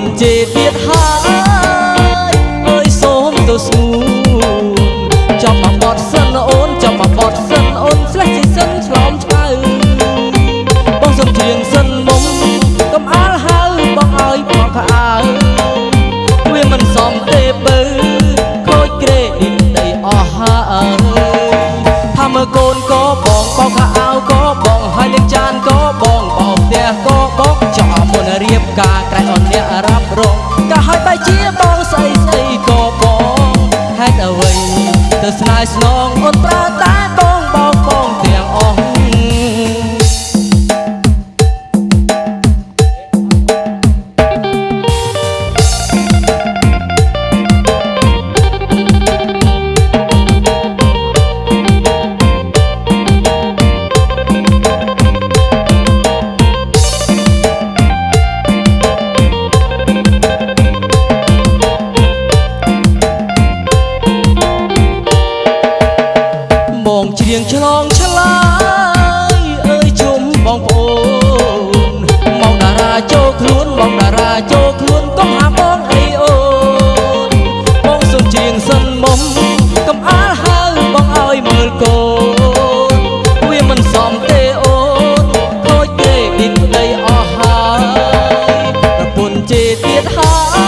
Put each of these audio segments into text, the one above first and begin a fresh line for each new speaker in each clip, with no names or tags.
នជេរទៀតហើយអើយសូមទៅស្ងួនចាប់មកបត់សិនអូនចាប់មកបត់សិនអូនស្លេះជាសិនឆ្លំឆ្កៅបងសុំជាងសិនមុំកំអល់ហៅបងឲ្យបងខើវាមិនសមទេបើខូចក្រេឌីតដីអស់ហើយថាមើលកូនក៏បងបងខោក៏បងហើយលេងចានក៏បងបោកផ្ទះក៏បងចោលមុនរៀប ការក្រែងអនអ្នករ៉ាប់រងក៏ឲ្យបែជាបងស្អីស្អីក៏បងហេតុអ្វីទៅស្នេហ៍ស្នងអូនប្រើតែ ច្រៀងឆ្លងឆ្លើយអើយជុំបងប្អូនមកតារាចូលខ្លួនមកតារាចូលខ្លួនកុំហាបងអីអូនបងសុំច្រៀងសិនមុំកំអល់ហៅបងឲ្យមើលកូនវាមិនសមទេអូនខូចទេឌីតប្តីអស់ហើយប្រពន្ធជេរទៀតហើយ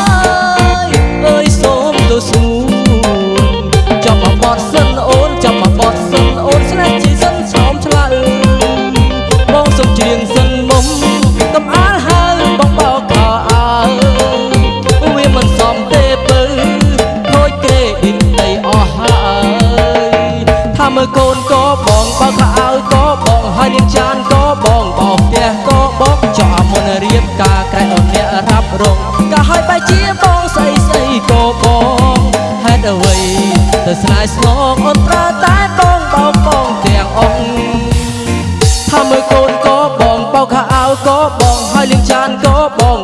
ហើយនាងចានក៏បងបោកផ្ទះក៏បងចោលមុនរៀបការក្រែងអូនអ្នករ៉ាប់រងក៏ហើយបែជាបងស្អីស្អីក៏បងហេតុអ្វីទៅស្នេហ៍ស្នងអូនប្រើតែបងបោកបងទាំងអស់ថាមើលកូនក៏បងបោកខោអាវក៏បងហើយលៀងចានក៏បង